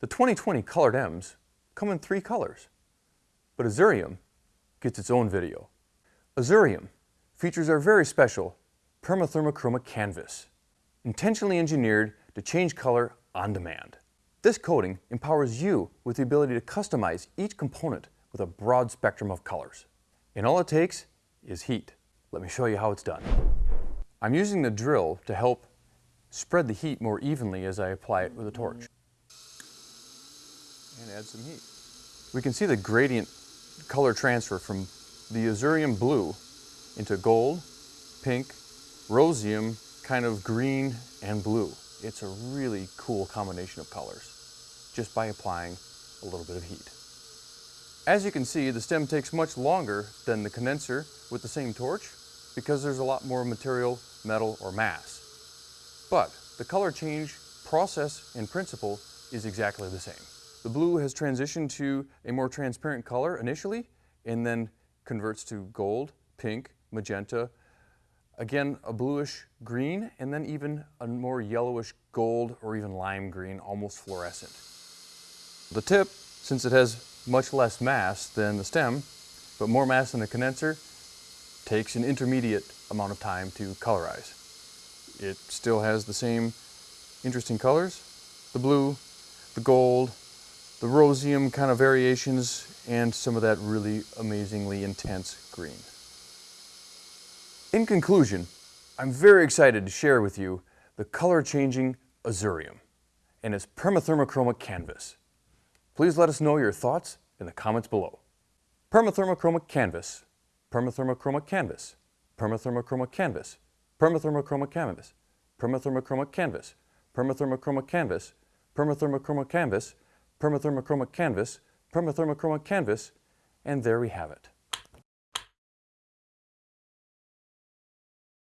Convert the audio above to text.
The 2020 colored M's come in three colors, but Azurium gets its own video. Azurium features our very special permathermochromic canvas, intentionally engineered to change color on demand. This coating empowers you with the ability to customize each component with a broad spectrum of colors. And all it takes is heat. Let me show you how it's done. I'm using the drill to help spread the heat more evenly as I apply it with a torch. And add some heat. We can see the gradient color transfer from the Azurium blue into gold, pink, rosium, kind of green and blue. It's a really cool combination of colors just by applying a little bit of heat. As you can see, the stem takes much longer than the condenser with the same torch because there's a lot more material, metal, or mass. But the color change process and principle is exactly the same. The blue has transitioned to a more transparent color initially and then converts to gold, pink, magenta, again a bluish green, and then even a more yellowish gold or even lime green, almost fluorescent. The tip, since it has much less mass than the stem, but more mass than the condenser, takes an intermediate amount of time to colorize. It still has the same interesting colors, the blue, the gold, the rosium kind of variations, and some of that really amazingly intense green. In conclusion, I'm very excited to share with you the color-changing Azurium and its permathermochromic canvas. Please let us know your thoughts in the comments below. Permathermochromic canvas, permathermochromic canvas, permathermochromic canvas, permathermochromic canvas, permathermochromic canvas, permathermochromic canvas, permathermochromic canvas, permathermochromic canvas, permathermochromic canvas, and there we have it.